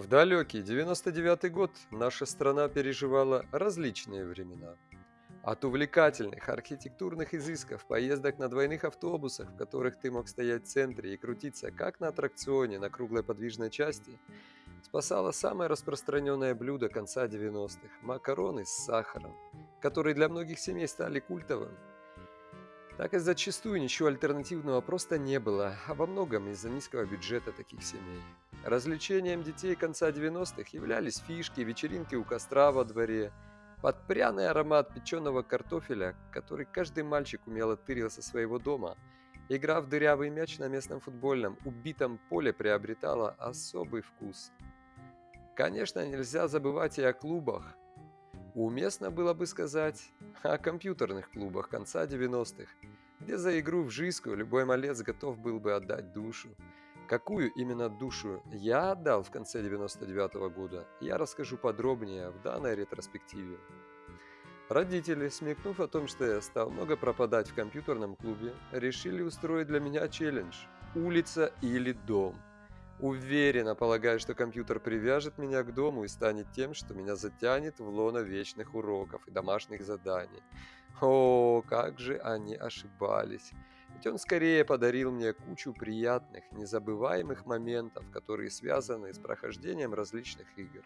В далекий 99 год наша страна переживала различные времена. От увлекательных архитектурных изысков, поездок на двойных автобусах, в которых ты мог стоять в центре и крутиться, как на аттракционе на круглой подвижной части, спасало самое распространенное блюдо конца 90-х– макароны с сахаром, которые для многих семей стали культовым. Так и зачастую ничего альтернативного просто не было, а во многом из-за низкого бюджета таких семей. Развлечением детей конца 90-х являлись фишки, вечеринки у костра во дворе, под пряный аромат печеного картофеля, который каждый мальчик умело тырил со своего дома. Игра в дырявый мяч на местном футбольном, убитом поле приобретала особый вкус. Конечно, нельзя забывать и о клубах. Уместно было бы сказать о компьютерных клубах конца 90-х, где за игру в жизнь любой малец готов был бы отдать душу. Какую именно душу я отдал в конце 99 -го года, я расскажу подробнее в данной ретроспективе. Родители, смекнув о том, что я стал много пропадать в компьютерном клубе, решили устроить для меня челлендж «Улица или дом». Уверенно полагаю, что компьютер привяжет меня к дому и станет тем, что меня затянет в лоно вечных уроков и домашних заданий. О, как же они ошибались! Ведь он скорее подарил мне кучу приятных, незабываемых моментов, которые связаны с прохождением различных игр,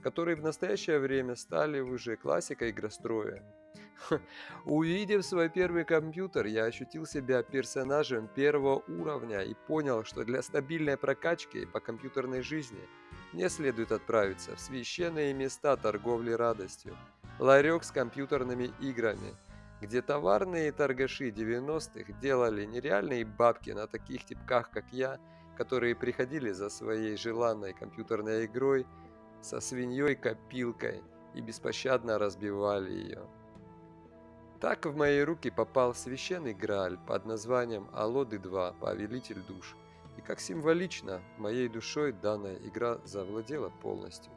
которые в настоящее время стали уже классикой игростроя. Увидев свой первый компьютер, я ощутил себя персонажем первого уровня и понял, что для стабильной прокачки по компьютерной жизни мне следует отправиться в священные места торговли радостью, ларек с компьютерными играми – где товарные торгаши 90-х делали нереальные бабки на таких типках, как я, которые приходили за своей желанной компьютерной игрой со свиньей-копилкой и беспощадно разбивали ее. Так в мои руки попал священный Грааль под названием Алоды 2 Повелитель душ, и как символично моей душой данная игра завладела полностью.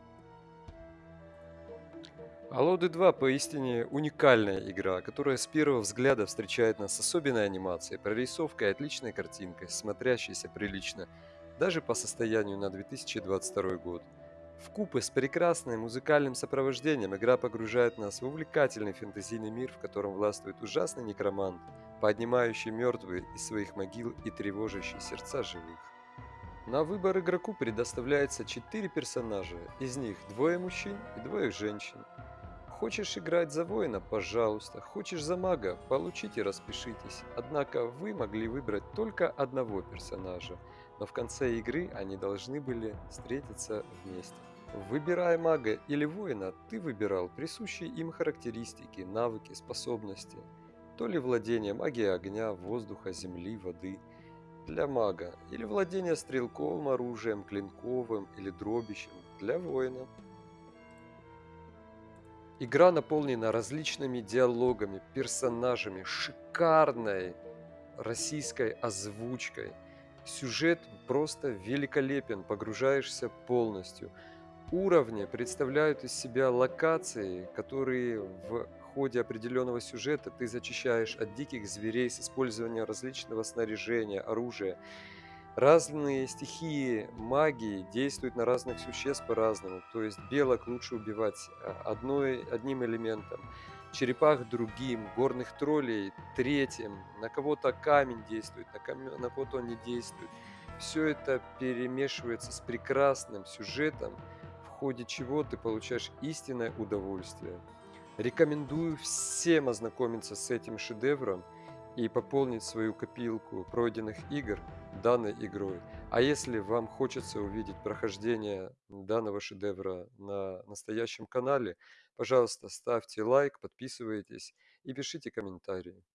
Алоды 2 поистине уникальная игра, которая с первого взгляда встречает нас с особенной анимацией, прорисовкой отличной картинкой, смотрящейся прилично, даже по состоянию на 2022 год. В купе с прекрасным музыкальным сопровождением игра погружает нас в увлекательный фэнтезийный мир, в котором властвует ужасный некромант, поднимающий мертвые из своих могил и тревожащий сердца живых. На выбор игроку предоставляется 4 персонажа, из них двое мужчин и двое женщин. Хочешь играть за воина? Пожалуйста. Хочешь за мага? Получите, распишитесь. Однако вы могли выбрать только одного персонажа, но в конце игры они должны были встретиться вместе. Выбирая мага или воина, ты выбирал присущие им характеристики, навыки, способности. То ли владение магией огня, воздуха, земли, воды для мага, или владение стрелковым оружием, клинковым или дробищем для воина. Игра наполнена различными диалогами, персонажами, шикарной российской озвучкой. Сюжет просто великолепен, погружаешься полностью. Уровни представляют из себя локации, которые в ходе определенного сюжета ты зачищаешь от диких зверей с использованием различного снаряжения, оружия. Разные стихии магии действуют на разных существ по-разному. То есть белок лучше убивать а, одной, одним элементом, черепах другим, горных троллей третьим, на кого-то камень действует, на, ком... на кого-то он не действует. Все это перемешивается с прекрасным сюжетом, в ходе чего ты получаешь истинное удовольствие. Рекомендую всем ознакомиться с этим шедевром и пополнить свою копилку пройденных игр данной игрой. А если вам хочется увидеть прохождение данного шедевра на настоящем канале, пожалуйста, ставьте лайк, подписывайтесь и пишите комментарии.